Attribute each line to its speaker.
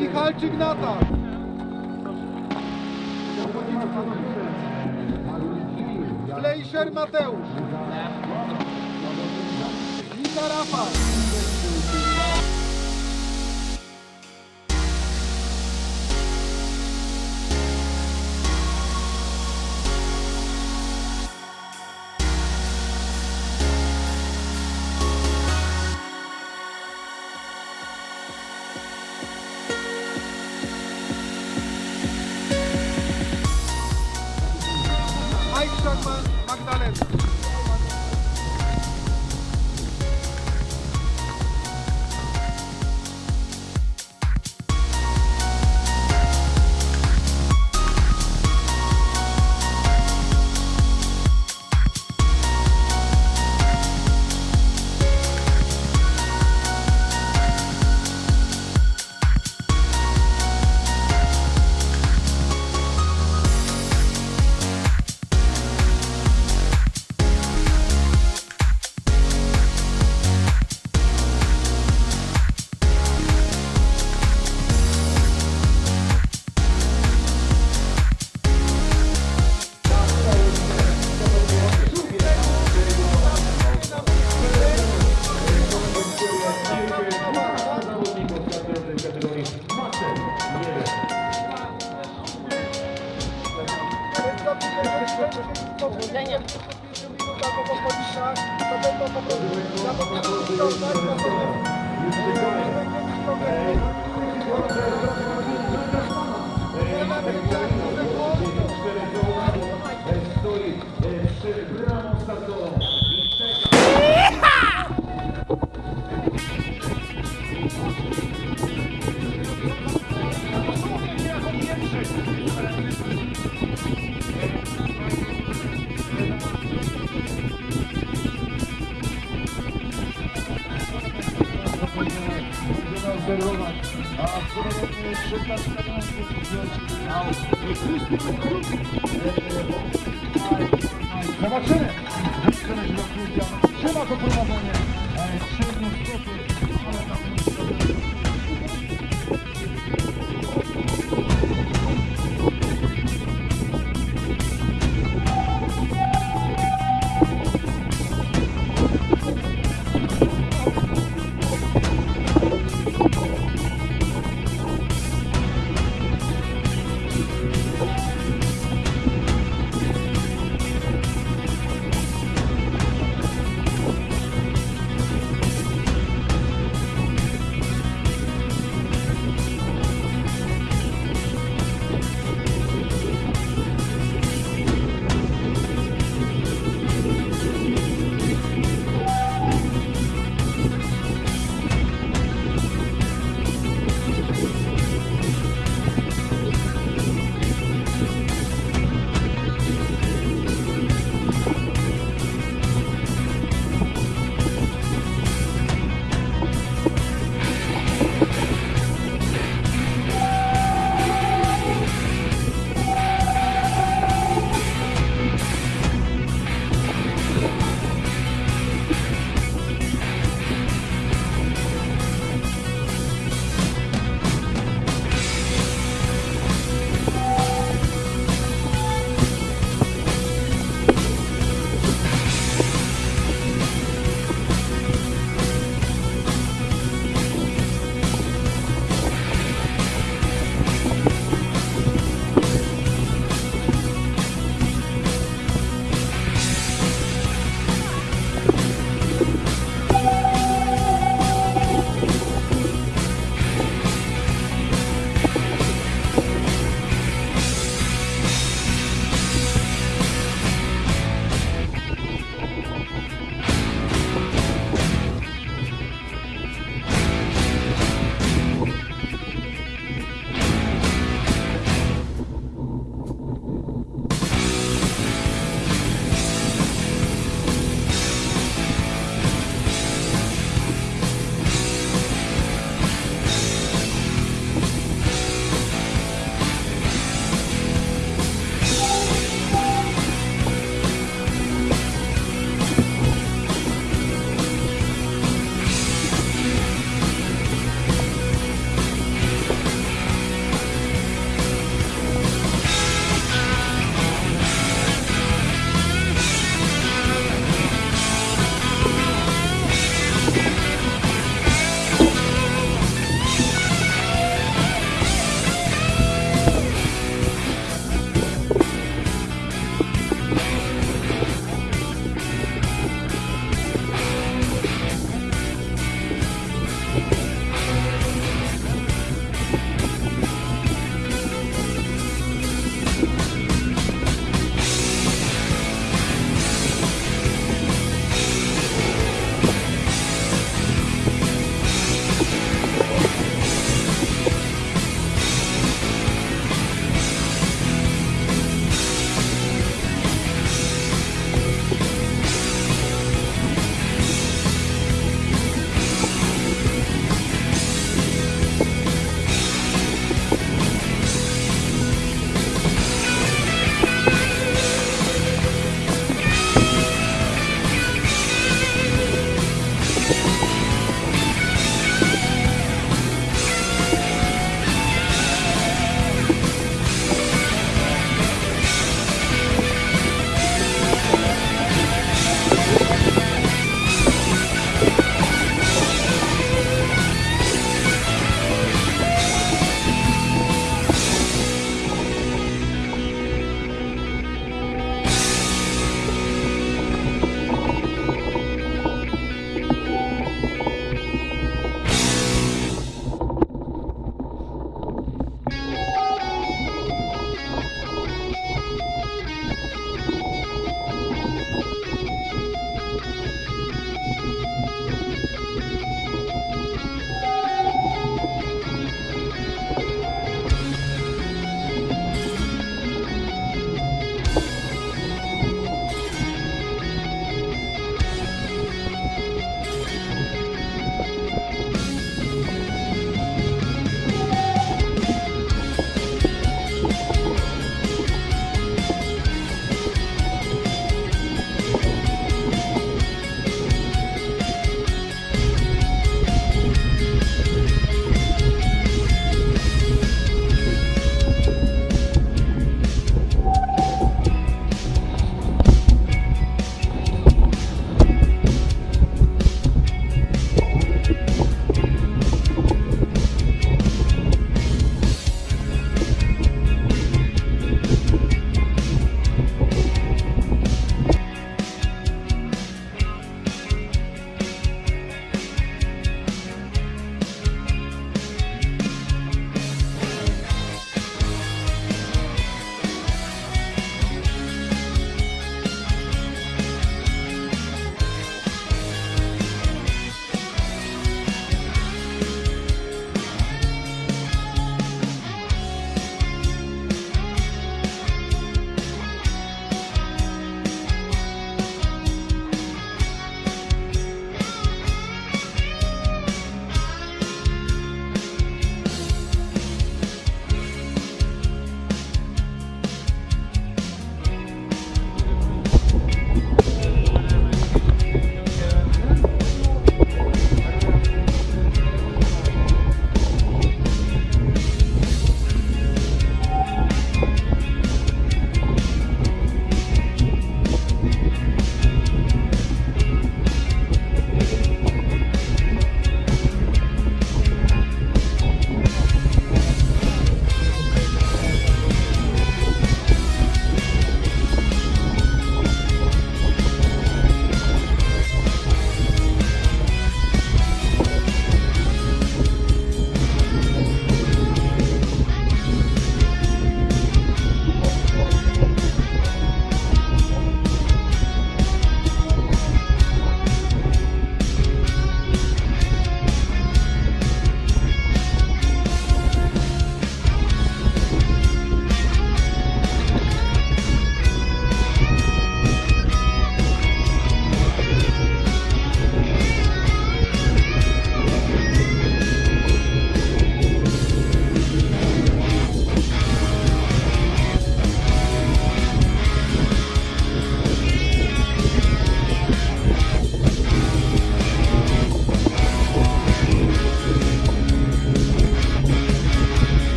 Speaker 1: Michalczyk Natan. Flejszer Mateusz. Lita Rafał.
Speaker 2: Merci.